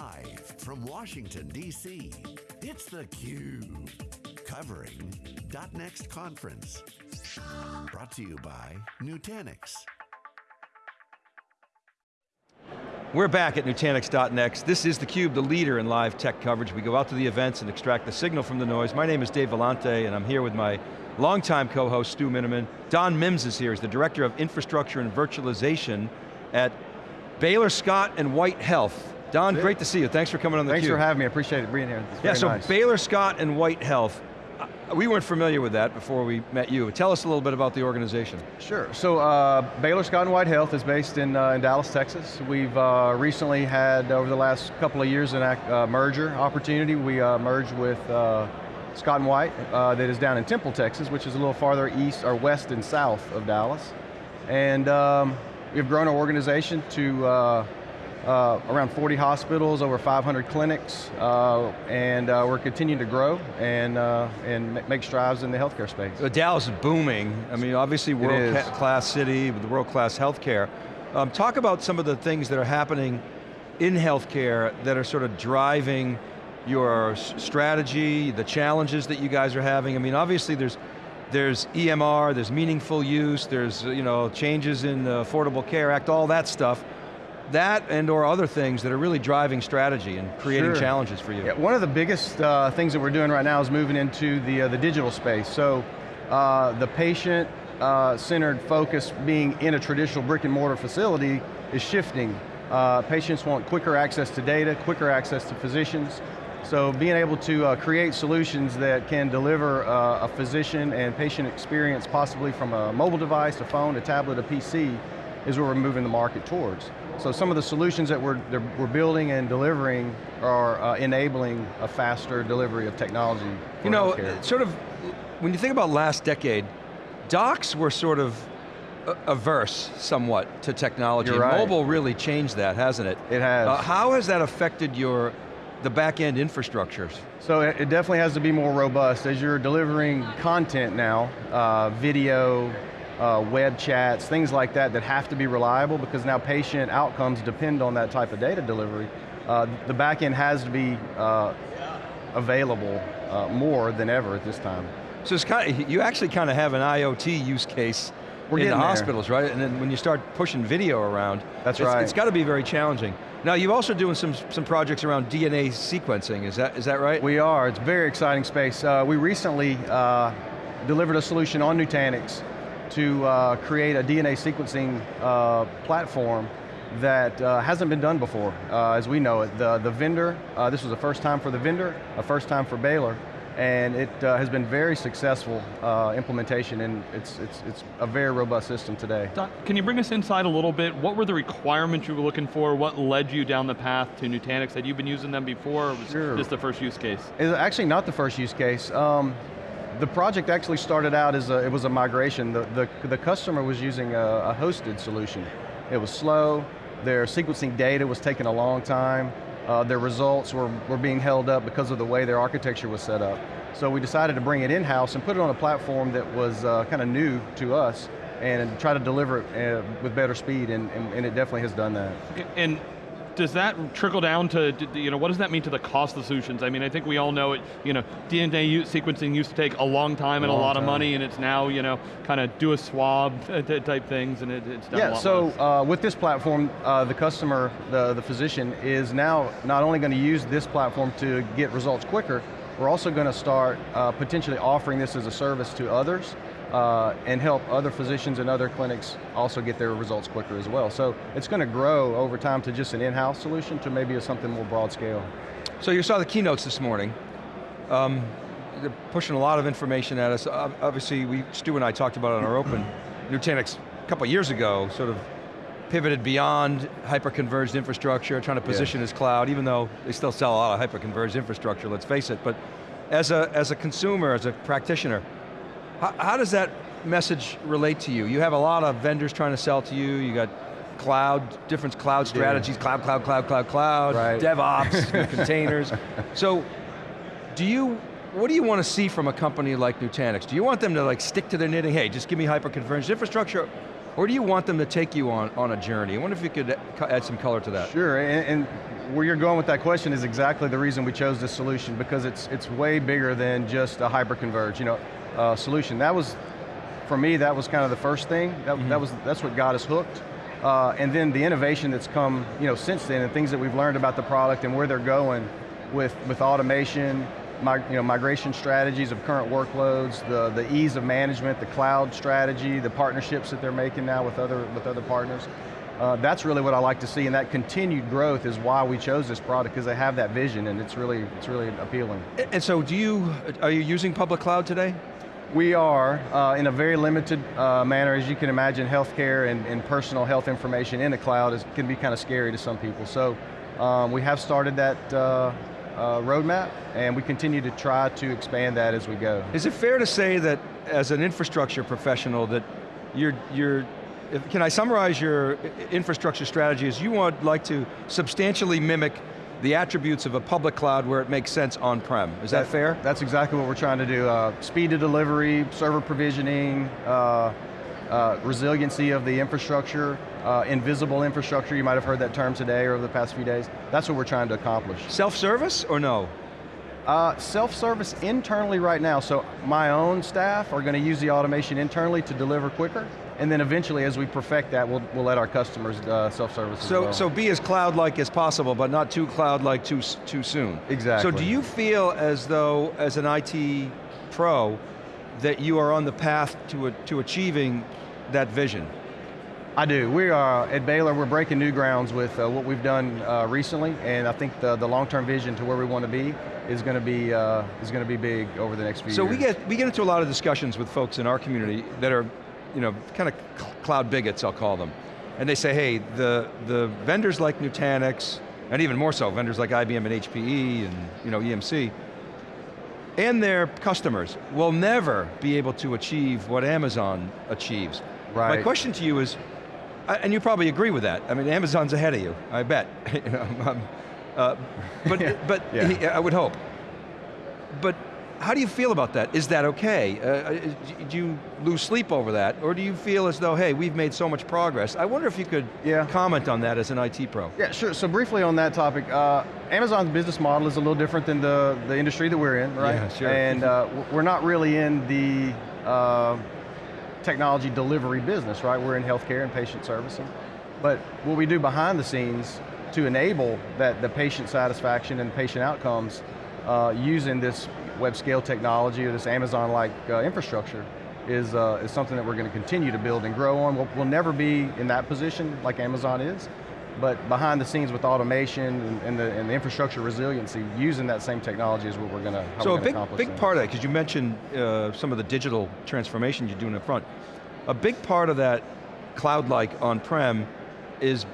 Live from Washington, D.C., it's theCUBE. Covering .next conference. Brought to you by Nutanix. We're back at Nutanix.next. This is theCUBE, the leader in live tech coverage. We go out to the events and extract the signal from the noise. My name is Dave Vellante and I'm here with my longtime co-host Stu Miniman. Don Mims is here, he's the Director of Infrastructure and Virtualization at Baylor Scott and White Health. Don, great to see you. Thanks for coming on the Thanks Cube. for having me, I appreciate it being here. It's yeah, so nice. Baylor Scott and White Health, uh, we weren't familiar with that before we met you. Tell us a little bit about the organization. Sure, so uh, Baylor Scott and White Health is based in, uh, in Dallas, Texas. We've uh, recently had, over the last couple of years, an uh, merger opportunity. We uh, merged with uh, Scott and White, that is down in Temple, Texas, which is a little farther east, or west and south of Dallas. And um, we've grown our organization to uh, around 40 hospitals, over 500 clinics, uh, and uh, we're continuing to grow and, uh, and make strides in the healthcare space. Dallas is booming. I mean, obviously world-class city with world-class healthcare. Um, talk about some of the things that are happening in healthcare that are sort of driving your strategy, the challenges that you guys are having. I mean, obviously there's there's EMR, there's meaningful use, there's you know changes in the Affordable Care Act, all that stuff that and or other things that are really driving strategy and creating sure. challenges for you? Yeah, one of the biggest uh, things that we're doing right now is moving into the, uh, the digital space. So uh, the patient uh, centered focus being in a traditional brick and mortar facility is shifting. Uh, patients want quicker access to data, quicker access to physicians. So being able to uh, create solutions that can deliver a physician and patient experience possibly from a mobile device, a phone, a tablet, a PC, is where we're moving the market towards. So some of the solutions that we're, we're building and delivering are uh, enabling a faster delivery of technology You know, healthcare. sort of, when you think about last decade, docs were sort of averse somewhat to technology. Right. Mobile really changed that, hasn't it? It has. Uh, how has that affected your, the back end infrastructures? So it, it definitely has to be more robust. As you're delivering content now, uh, video, uh, web chats, things like that that have to be reliable because now patient outcomes depend on that type of data delivery. Uh, the back end has to be uh, available uh, more than ever at this time. So it's kind of, you actually kind of have an IoT use case We're in the there. hospitals, right? And then when you start pushing video around, That's it's, right. it's got to be very challenging. Now you're also doing some, some projects around DNA sequencing, is that, is that right? We are, it's a very exciting space. Uh, we recently uh, delivered a solution on Nutanix to uh, create a DNA sequencing uh, platform that uh, hasn't been done before, uh, as we know it. The, the vendor, uh, this was the first time for the vendor, a first time for Baylor, and it uh, has been very successful implementation and it's, it's, it's a very robust system today. Don, can you bring us inside a little bit? What were the requirements you were looking for? What led you down the path to Nutanix? Had you been using them before or was sure. this the first use case? It's actually not the first use case. Um, the project actually started out as a, it was a migration. The, the, the customer was using a, a, hosted solution. It was slow, their sequencing data was taking a long time, uh, their results were, were being held up because of the way their architecture was set up. So we decided to bring it in-house and put it on a platform that was uh, kind of new to us and try to deliver it uh, with better speed, and, and, and, it definitely has done that. And does that trickle down to, you know, what does that mean to the cost of the solutions? I mean, I think we all know it, you know, DNA sequencing used to take a long time and a lot time. of money, and it's now, you know, kind of do a swab type things, and it, it's done yeah, so uh, with this platform, uh, the customer, the, the physician, is now not only going to use this platform to get results quicker, we're also going to start uh, potentially offering this as a service to others, uh, and help other physicians and other clinics also get their results quicker as well. So it's going to grow over time to just an in-house solution to maybe a something more broad scale. So you saw the keynotes this morning. Um, they're pushing a lot of information at us. Obviously, we, Stu and I talked about it on our open. Nutanix, a couple years ago, sort of pivoted beyond hyper-converged infrastructure, trying to position as cloud, even though they still sell a lot of hyper-converged infrastructure, let's face it. But as a, as a consumer, as a practitioner, how, how, does that message relate to you? You have a lot of vendors trying to sell to you, you got cloud, different cloud strategies, yeah. cloud, cloud, cloud, cloud, cloud, right. DevOps, containers. So, do you, what do you want to see from a company like Nutanix? Do you want them to like stick to their knitting, hey, just give me hyper-converged infrastructure, Or do you want them to take you on, on a journey? I wonder if you could add some color to that. Sure, and, and where you're going with that question is exactly the reason we chose this solution because it's it's way bigger than just a hyper-converged, you know, uh, solution. That was, for me, that was kind of the first thing. That, mm -hmm. that was that's what got us hooked. Uh, and then the innovation that's come, you know, since then, and things that we've learned about the product and where they're going with with automation, you know, migration strategies of current workloads, the, the ease of management, the cloud strategy, the partnerships that they're making now with other, with other partners. Uh, that's really what I like to see, and that continued growth is why we chose this product, because they have that vision, and it's really, it's really appealing. And so do you, are you using public cloud today? We are, uh, in a very limited uh, manner, as you can imagine, healthcare and, and personal health information in the cloud is, can be kind of scary to some people. So um, we have started that uh, uh, roadmap, and we continue to try to expand that as we go. Is it fair to say that as an infrastructure professional that you're, you're can I summarize your infrastructure strategy as you would like to substantially mimic the attributes of a public cloud where it makes sense on-prem. Is that, that, fair? That's exactly what we're trying to do. Uh, speed of delivery, server provisioning, uh, uh, resiliency of the infrastructure, uh, invisible infrastructure, you might have heard that term today or over the past few days. That's what we're trying to accomplish. Self-service or no? Uh, Self-service internally right now, so my own staff are going to use the automation internally to deliver quicker, and then eventually as we perfect that, we'll, we'll let our customers uh, self-service so, well. So be as cloud-like as possible, but not too cloud-like too, too soon. Exactly. So do you feel as though, as an IT pro, that you are on the path to, a, to achieving that vision? I do. We are, at Baylor, we're breaking new grounds with uh, what we've done uh, recently, and I think the, the long-term vision to where we want to be is going to be uh, is going to be big over the next few so years. So we get we get into a lot of discussions with folks in our community that are, you know, kind of cloud bigots, I'll call them, and they say, hey, the the vendors like Nutanix, and even more so, vendors like IBM and HPE and you know EMC, and their customers will never be able to achieve what Amazon achieves. Right. My question to you is, and you probably agree with that. I mean, Amazon's ahead of you, I bet. uh, but yeah. but yeah. He, I would hope. But how do you feel about that? Is that okay? Uh, uh do you lose sleep over that? Or do you feel as though, hey, we've made so much progress? I wonder if you could yeah. comment on that as an IT pro. Yeah, sure, so briefly on that topic, uh, Amazon's business model is a little different than the, the industry that we're in, right? Yeah, sure. And uh, we're not really in the uh, technology delivery business, right? We're in healthcare and patient servicing. But what we do behind the scenes to enable that the patient satisfaction and patient outcomes uh, using this web scale technology or this Amazon-like uh, infrastructure is, uh, is something that we're going to continue to build and grow on. We'll, we'll, never be in that position like Amazon is, but behind the scenes with automation and, and, the, and the, infrastructure resiliency, using that same technology is what we're going to So a big, big part of that, because you mentioned uh, some of the digital transformation you're doing in front, a big part of that cloud-like on-prem is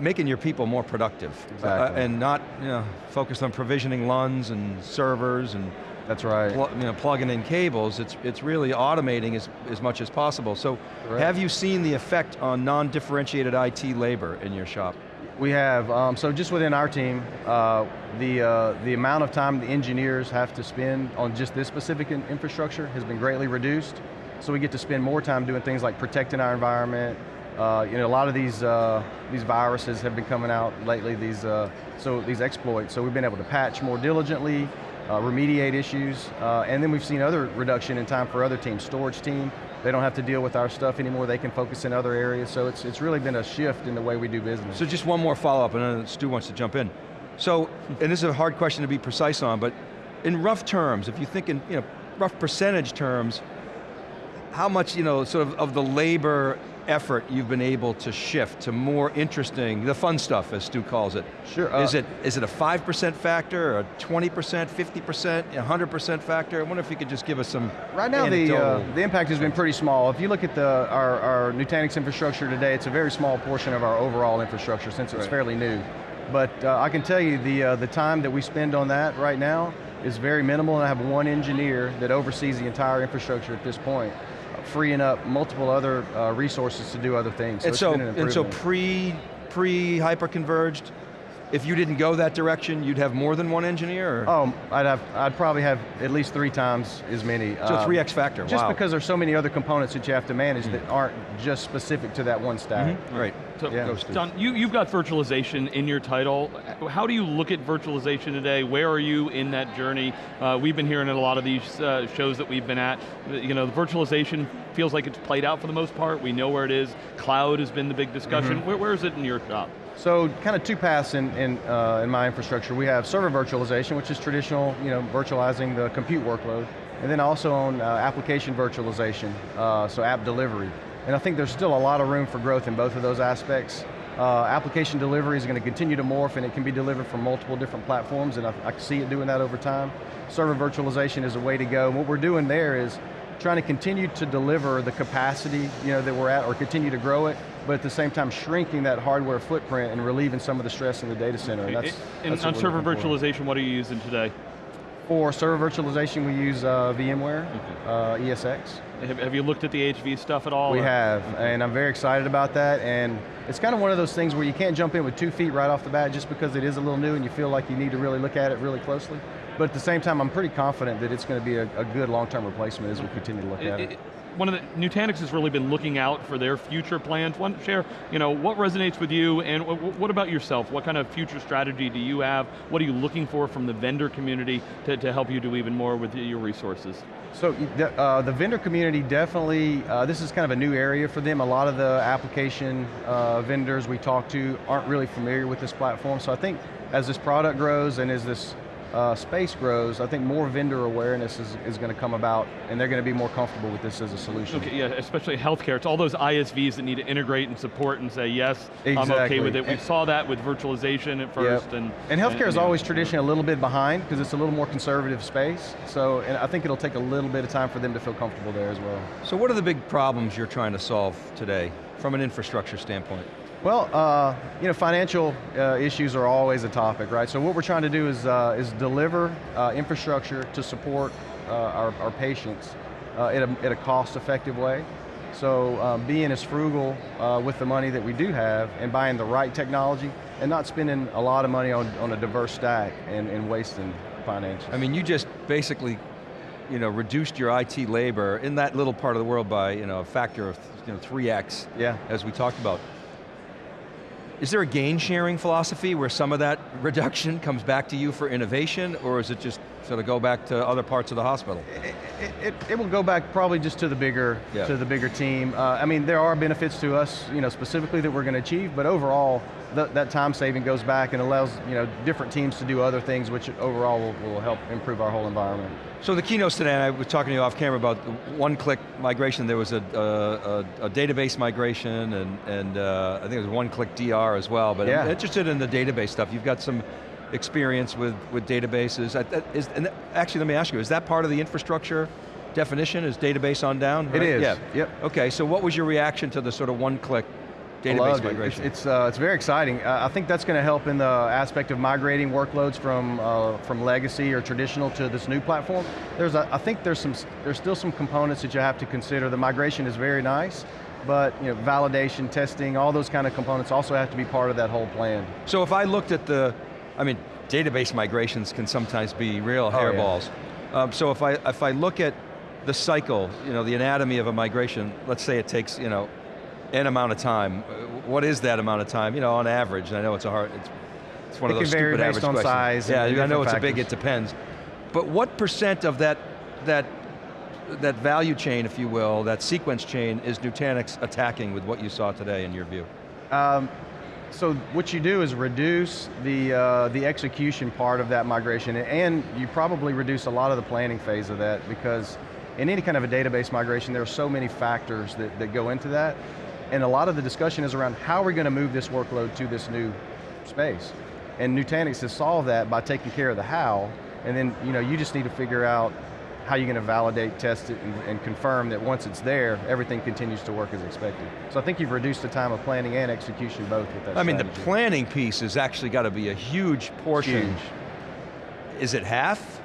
making your people more productive. Exactly. Uh, and not you know, focused on provisioning LUNs and servers and that's right. you know, plugging in cables, it's, it's really automating as, as much as possible. So have you seen the effect on non-differentiated IT labor in your shop? We have, um, so just within our team, uh, the, uh, the amount of time the engineers have to spend on just this specific in infrastructure has been greatly reduced. So we get to spend more time doing things like protecting our environment. Uh, you know, a lot of these uh, these viruses have been coming out lately. These uh, so these exploits. So we've been able to patch more diligently, uh, remediate issues, uh, and then we've seen other reduction in time for other teams. Storage team, they don't have to deal with our stuff anymore. They can focus in other areas. So it's it's really been a shift in the way we do business. So just one more follow up, and then Stu wants to jump in. So, and this is a hard question to be precise on, but in rough terms, if you think in you know rough percentage terms, how much, you know, sort of, of the labor effort you've been able to shift to more interesting, the fun stuff as Stu calls it. Sure. Uh, is, it, is it a 5% factor, a 20%, 50%, 100% factor? I wonder if you could just give us some Right now the, uh, the impact has been pretty small. If you look at the, our, our Nutanix infrastructure today, it's a very small portion of our overall infrastructure since it's right. fairly new. But uh, I can tell you the, uh, the time that we spend on that right now is very minimal and I have one engineer that oversees the entire infrastructure at this point freeing up multiple other uh, resources to do other things. So and, so, and so pre, pre hyper-converged, if you didn't go that direction, you'd have more than one engineer? Or? Oh, I'd have, I'd probably have at least three times as many. So Um, 3x factor, Just wow. because there's so many other components that you have to manage that aren't just specific to that one stack. Right. So, Yeah. Those. Don, you, you've got virtualization in your title. How do you look at virtualization today? Where are you in that journey? Uh, we've been hearing in a lot of these uh, shows that we've been at, you know, the virtualization feels like it's played out for the most part. We know where it is. Cloud has been the big discussion. Mm-hmm. Where, where is it in your shop? So kind of two paths in, in, uh, in my infrastructure. We have server virtualization, which is traditional, you know, virtualizing the compute workload. And then also on uh, application virtualization, uh, so app delivery. And I think there's still a lot of room for growth in both of those aspects. Uh, application delivery is going to continue to morph and it can be delivered from multiple different platforms and I, I see it doing that over time. Server virtualization is a way to go. And what we're doing there is trying to continue to deliver the capacity you know, that we're at or continue to grow it, but at the same time shrinking that hardware footprint and relieving some of the stress in the data center. And that's, And that's on server looking for. virtualization, what are you using today? For server virtualization, we use uh, VMware, uh, ESX. Have, have you looked at the HV stuff at all? We or- have, and I'm very excited about that, and it's kind of one of those things where you can't jump in with two feet right off the bat just because it is a little new and you feel like you need to really look at it really closely. But at the same time, I'm pretty confident that it's going to be a, a good long-term replacement as we continue to look at it. It- it- one of the, Nutanix has really been looking out for their future plans. One, share, you know, what resonates with you and wh- wh- what about yourself? What kind of future strategy do you have? What are you looking for from the vendor community to, to help you do even more with your resources? So the, uh, the vendor community definitely, uh, this is kind of a new area for them. A lot of the application uh, vendors we talk to aren't really familiar with this platform. So I think as this product grows and as this uh, space grows, I think more vendor awareness is, is going to come about and they're going to be more comfortable with this as a solution. Okay, yeah, especially healthcare. It's all those ISVs that need to integrate and support and say, yes, I'm okay with it. We And- saw that with virtualization at first. Yep. And, And healthcare is yeah. always traditionally a little bit behind because it's a little more conservative space. So, and I think it'll take a little bit of time for them to feel comfortable there as well. So what are the big problems you're trying to solve today from an infrastructure standpoint? Well, uh, you know, financial uh, issues are always a topic, right? So what we're trying to do is, uh, is deliver uh, infrastructure to support uh, our, our patients uh, in, a, in a cost-effective way. So um, being as frugal uh, with the money that we do have and buying the right technology and not spending a lot of money on, on a diverse stack and, and wasting financials. I mean, you just basically you know, reduced your IT labor in that little part of the world by you know, a factor of you know, 3x, Yeah. as we talked about. Is there a gain sharing philosophy where some of that reduction comes back to you for innovation, or is it just sort of go back to other parts of the hospital? it, it, it will go back probably just to the bigger Yeah. to the bigger team. Uh, I mean, there are benefits to us, you know, specifically that we're going to achieve, but overall, th that time saving goes back and allows, you know, different teams to do other things, which overall will, will help improve our whole environment. So the keynotes today, and I was talking to you off camera about the one-click migration. There was a, a, a, database migration, and, and uh, I think it was one-click DR as well. But I'm Yeah. interested in the database stuff. You've got some experience with, with databases. Is- and actually, let me ask you, is that part of the infrastructure definition? Is database on down? It right? is, Yeah. yep. Okay, so what was your reaction to the sort of one-click database Loved it. migration? It's, it's, uh, it's very exciting. Uh, I think that's going to help in the aspect of migrating workloads from, uh, from legacy or traditional to this new platform. There's a, I think there's, some, there's still some components that you have to consider. The migration is very nice, but you know, validation, testing, all those kind of components also have to be part of that whole plan. So if I looked at the, I mean, database migrations can sometimes be real Oh, yeah. hairballs. Um, so if I, if I look at the cycle, you know, the anatomy of a migration, let's say it takes, you know, n amount of time. uh, What is that amount of time? You know, on average, and I know it's a hard, it's, it's one It of those can vary stupid based average on questions. size Yeah, I know it's different a big, it depends. But what percent of that, that, that value chain, if you will, that sequence chain, is Nutanix attacking with what you saw today in your view? Um, so what you do is reduce the, uh, the execution part of that migration and you probably reduce a lot of the planning phase of that because in any kind of a database migration there are so many factors that, that go into that and a lot of the discussion is around how are we going to move this workload to this new space. And Nutanix has solved that by taking care of the how and then you know you just need to figure out how are you're going to validate, test it, and, and confirm that once it's there, everything continues to work as expected. So I think you've reduced the time of planning and execution both with that I mean, the planning piece has actually got to be a huge portion. Huge. Is it half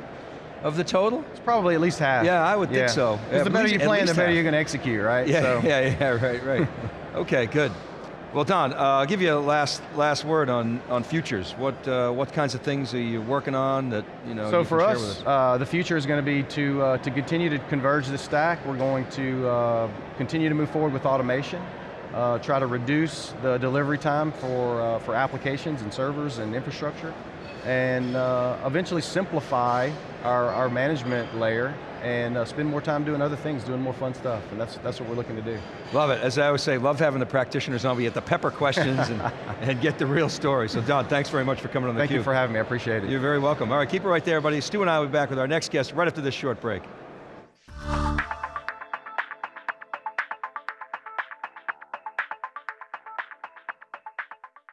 of the total? It's probably at least half. Yeah, I would think so. Because At the better least- you plan, the better half. you're going to execute, right? Yeah, So- yeah, yeah, right, right. okay, good. Well, Don, uh, I'll give you a last last word on on futures. What uh, what kinds of things are you working on that you know? So you for with us, uh, the future is going to be to uh, to continue to converge the stack. We're going to uh, continue to move forward with automation, uh, try to reduce the delivery time for uh, for applications and servers and infrastructure, and uh, eventually simplify our, our management layer and uh, spend more time doing other things, doing more fun stuff, and that's that's what we're looking to do. Love it. As I always say, love having the practitioners on. We get the pepper questions and, and get the real story. So Don, thanks very much for coming on the Thank you for having me. I appreciate it. You're very welcome. All right, keep it right there, buddy. Stu and I will be back with our next guest right after this short break.